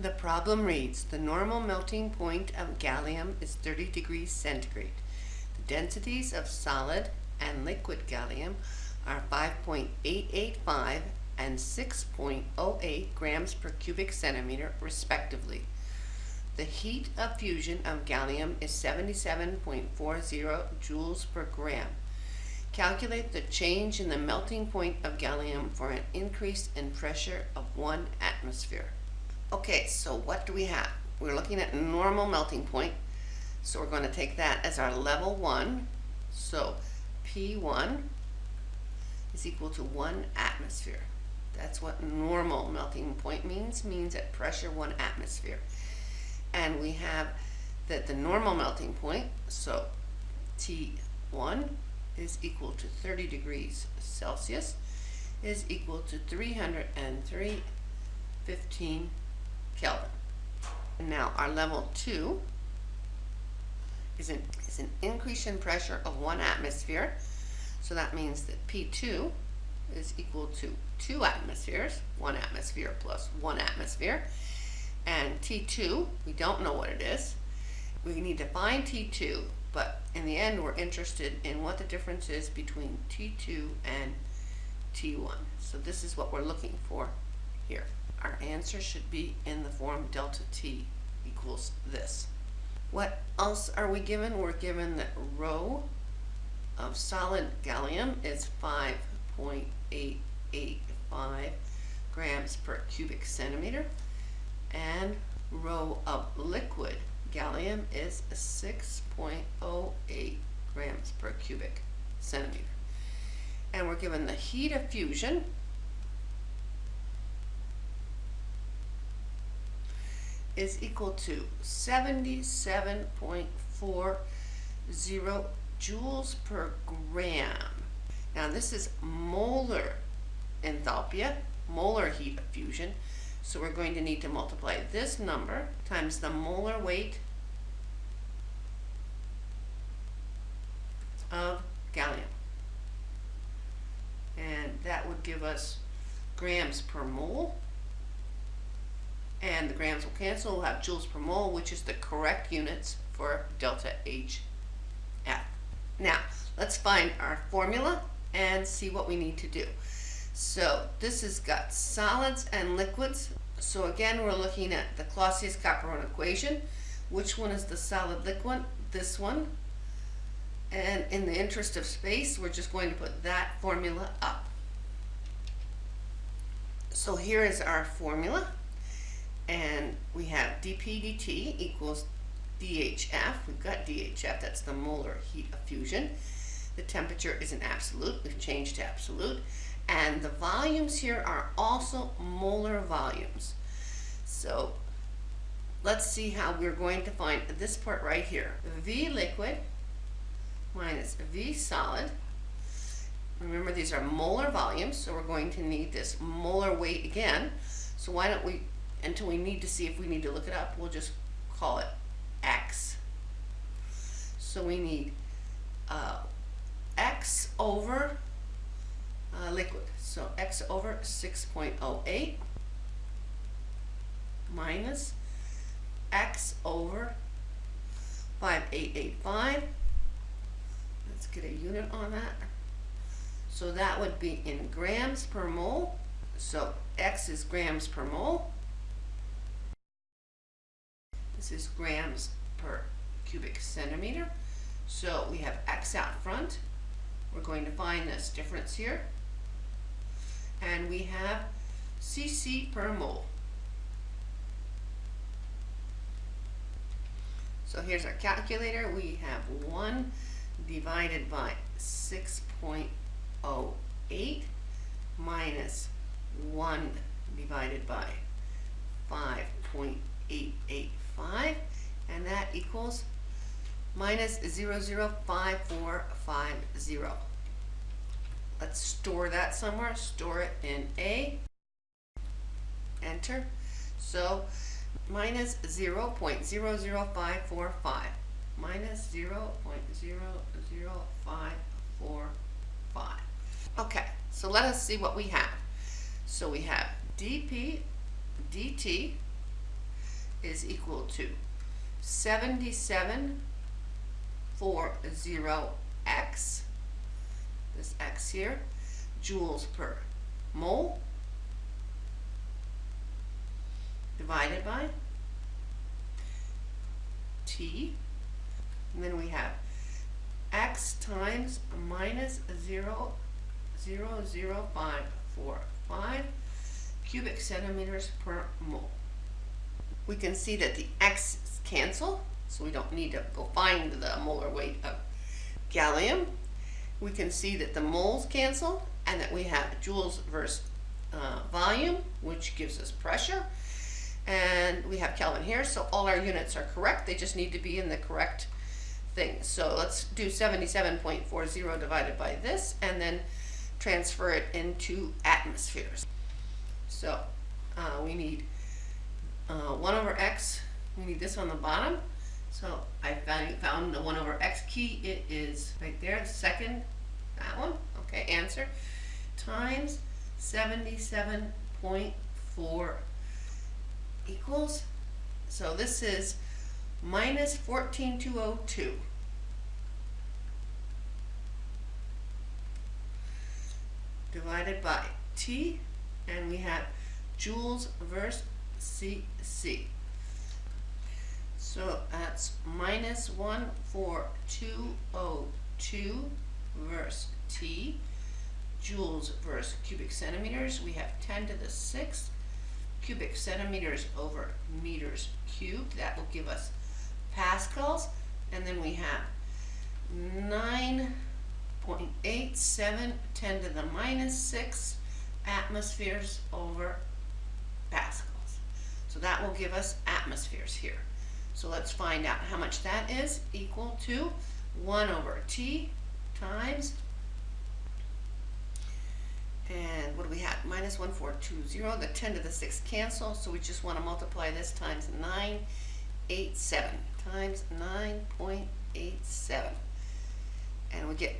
The problem reads, the normal melting point of gallium is 30 degrees centigrade. The densities of solid and liquid gallium are 5.885 and 6.08 grams per cubic centimeter respectively. The heat of fusion of gallium is 77.40 joules per gram. Calculate the change in the melting point of gallium for an increase in pressure of one atmosphere. Okay, so what do we have? We're looking at normal melting point. So we're going to take that as our level one. So P1 is equal to one atmosphere. That's what normal melting point means, means at pressure one atmosphere. And we have that the normal melting point, so T1 is equal to 30 degrees Celsius, is equal to 303 15 Kelvin. And now our level 2 is an, is an increase in pressure of one atmosphere. So that means that P2 is equal to two atmospheres, one atmosphere plus one atmosphere. And T2, we don't know what it is. We need to find T2, but in the end we're interested in what the difference is between T2 and T1. So this is what we're looking for here. Our answer should be in the form delta T equals this. What else are we given? We're given that rho of solid gallium is 5.885 grams per cubic centimeter and rho of liquid gallium is 6.08 grams per cubic centimeter. And we're given the heat of fusion is equal to 77.40 joules per gram. Now this is molar enthalpy, molar heat of fusion. So we're going to need to multiply this number times the molar weight of gallium. And that would give us grams per mole and the grams will cancel. We'll have joules per mole, which is the correct units for delta HF. Now, let's find our formula and see what we need to do. So this has got solids and liquids. So again, we're looking at the Clausius-Clapeyron equation. Which one is the solid liquid? This one. And in the interest of space, we're just going to put that formula up. So here is our formula and we have dp dt equals DHF. We've got DHF, that's the molar heat of fusion. The temperature is an absolute, we've changed to absolute. And the volumes here are also molar volumes. So let's see how we're going to find this part right here. V liquid minus V solid. Remember these are molar volumes, so we're going to need this molar weight again. So why don't we until we need to see if we need to look it up, we'll just call it x. So we need uh, x over uh, liquid. So x over 6.08 minus x over 5885. Let's get a unit on that. So that would be in grams per mole. So x is grams per mole. This is grams per cubic centimeter. So we have X out front. We're going to find this difference here. And we have cc per mole. So here's our calculator. We have 1 divided by 6.08 minus 1 divided by 5.88 5, and that equals minus 005450. Let's store that somewhere. Store it in A. Enter. So minus 0 0.00545. Minus 0 0.00545. Okay, so let us see what we have. So we have dp dt is equal to seventy-seven four zero x, this x here, joules per mole, divided by T, and then we have x times minus zero, zero, zero, five, four, five cubic centimeters per mole. We can see that the x's cancel, so we don't need to go find the molar weight of gallium. We can see that the moles cancel and that we have joules versus uh, volume, which gives us pressure. And we have Kelvin here, so all our units are correct. They just need to be in the correct thing. So let's do 77.40 divided by this and then transfer it into atmospheres. So uh, we need uh, 1 over x, we need this on the bottom. So I found, the 1 over x key, it is right there, the second, that one, okay, answer, times 77.4 equals, so this is minus 14202. divided by T, and we have joules versus CC. So that's minus 14202 versus T, joules versus cubic centimeters. We have 10 to the 6th cubic centimeters over meters cubed. That will give us pascals. And then we have 9.87, 10 to the minus 6 atmospheres over pascals. So that will give us atmospheres here. So let's find out how much that is equal to 1 over T times and what do we have? Minus 1420. The 10 to the 6 cancel, so we just want to multiply this times 987 times 9.87. And we get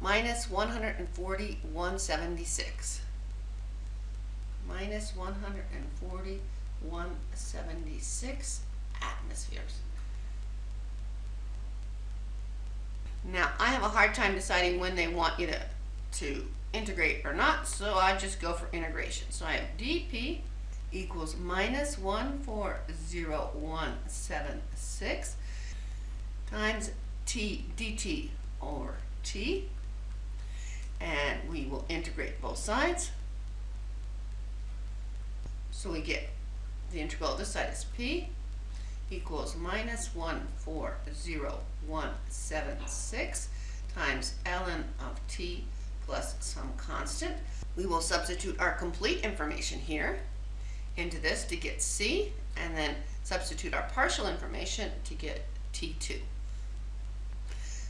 minus 140, 176. Minus 140, 176 atmospheres. Now, I have a hard time deciding when they want you to, to integrate or not, so I just go for integration. So I have dp equals minus 140,176 times t dt over t, and we will integrate both sides. So we get the integral of this side is p equals minus 140,176 times ln of t plus some constant. We will substitute our complete information here into this to get C, and then substitute our partial information to get T2.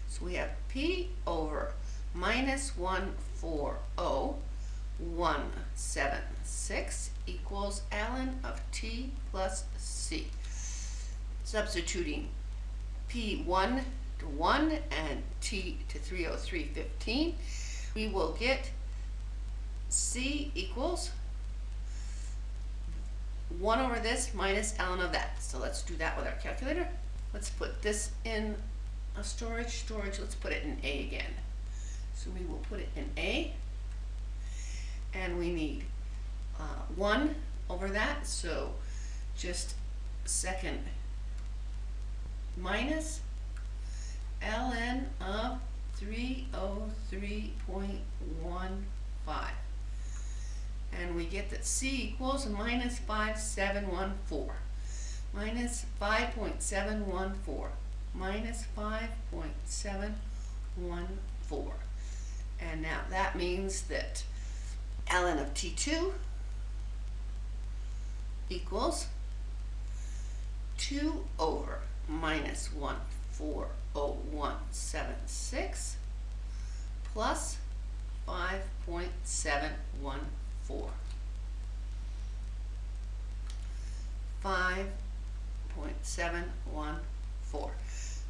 So we have P over minus oh 140,176 equals ln of T plus C. Substituting P1 to 1 and T to 303.15 we will get C equals 1 over this minus ln of that. So let's do that with our calculator. Let's put this in a storage. Storage, let's put it in A again. So we will put it in A. And we need uh, 1 over that. So just second minus ln of 303.15. And we get that C equals minus 5714. Minus 5.714. Minus 5.714. And now that means that ln of T2 equals 2 over minus 1 40176 plus 5.714. 5.714.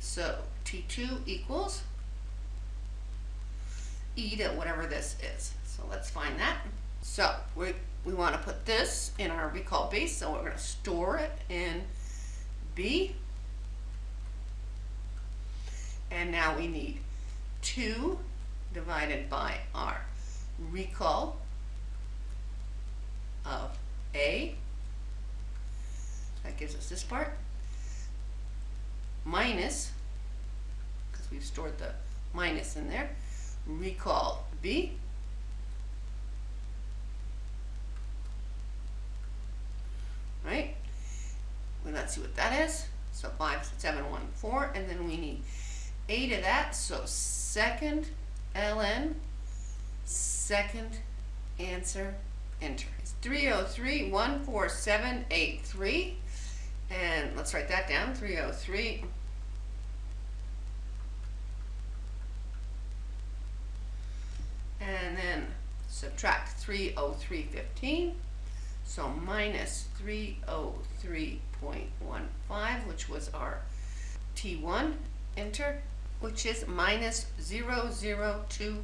So T2 equals E to whatever this is. So let's find that. So we, we want to put this in our recall base, so we're going to store it in B. And now we need 2 divided by our recall of A. That gives us this part. Minus, because we've stored the minus in there, recall B. Right? Let's see what that is. So 5, 7, 1, 4, and then we need 8 of that. So second ln, second answer, enter. It's 303-14783. And let's write that down, 303. And then subtract 303.15. So minus 303.15, which was our T1, enter, which is minus 002.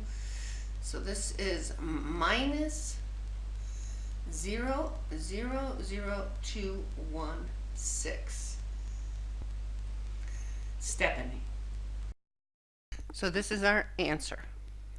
So this is minus 000216. Stephanie. So this is our answer.